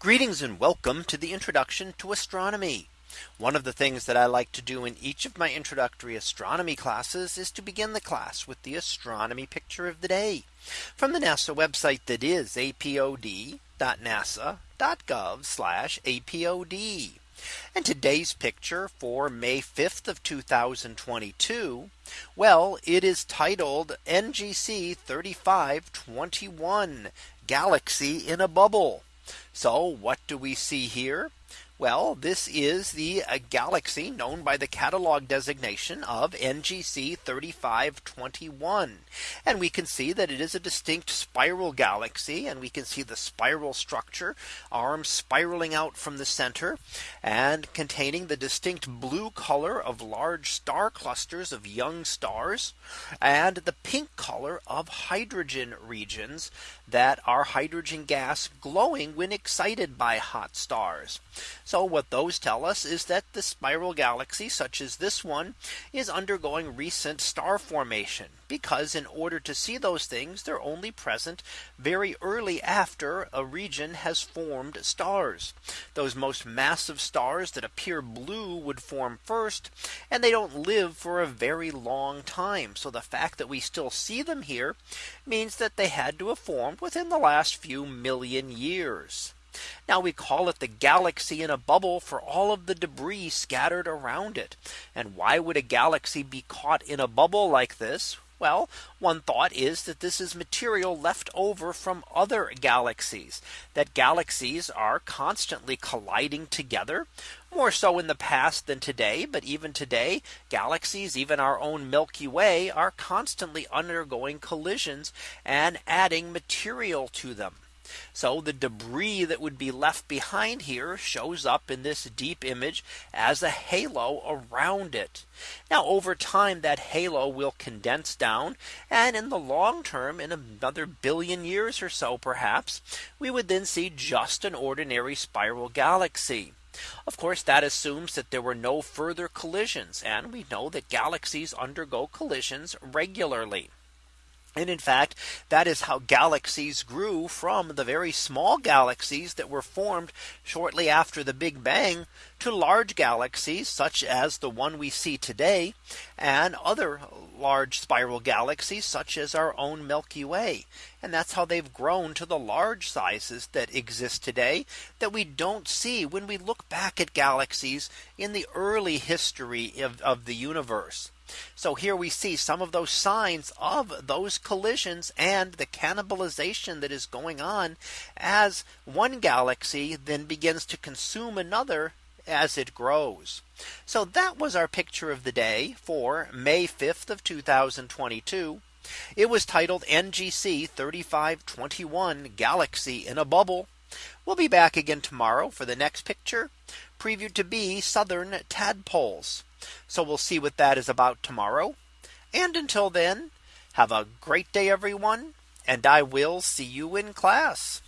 Greetings and welcome to the introduction to astronomy. One of the things that I like to do in each of my introductory astronomy classes is to begin the class with the astronomy picture of the day from the NASA website that is apod.nasa.gov apod. And today's picture for May 5th of 2022. Well, it is titled NGC 3521 Galaxy in a bubble. So what do we see here? Well, this is the uh, galaxy known by the catalog designation of NGC 3521. And we can see that it is a distinct spiral galaxy. And we can see the spiral structure arms spiraling out from the center and containing the distinct blue color of large star clusters of young stars and the pink color of hydrogen regions that are hydrogen gas glowing when excited by hot stars. So what those tell us is that the spiral galaxy such as this one is undergoing recent star formation because in order to see those things they're only present very early after a region has formed stars. Those most massive stars that appear blue would form first and they don't live for a very long time. So the fact that we still see them here means that they had to have formed within the last few million years. Now we call it the galaxy in a bubble for all of the debris scattered around it. And why would a galaxy be caught in a bubble like this? Well, one thought is that this is material left over from other galaxies that galaxies are constantly colliding together more so in the past than today. But even today, galaxies, even our own Milky Way are constantly undergoing collisions and adding material to them. So the debris that would be left behind here shows up in this deep image as a halo around it. Now over time that halo will condense down and in the long term in another billion years or so perhaps we would then see just an ordinary spiral galaxy. Of course, that assumes that there were no further collisions. And we know that galaxies undergo collisions regularly. And in fact, that is how galaxies grew from the very small galaxies that were formed shortly after the Big Bang to large galaxies such as the one we see today and other large spiral galaxies such as our own Milky Way. And that's how they've grown to the large sizes that exist today that we don't see when we look back at galaxies in the early history of, of the universe. So here we see some of those signs of those collisions and the cannibalization that is going on as one galaxy then begins to consume another as it grows. So that was our picture of the day for May 5th of 2022. It was titled NGC 3521 Galaxy in a Bubble. We'll be back again tomorrow for the next picture previewed to be southern tadpoles. So we'll see what that is about tomorrow. And until then, have a great day, everyone. And I will see you in class.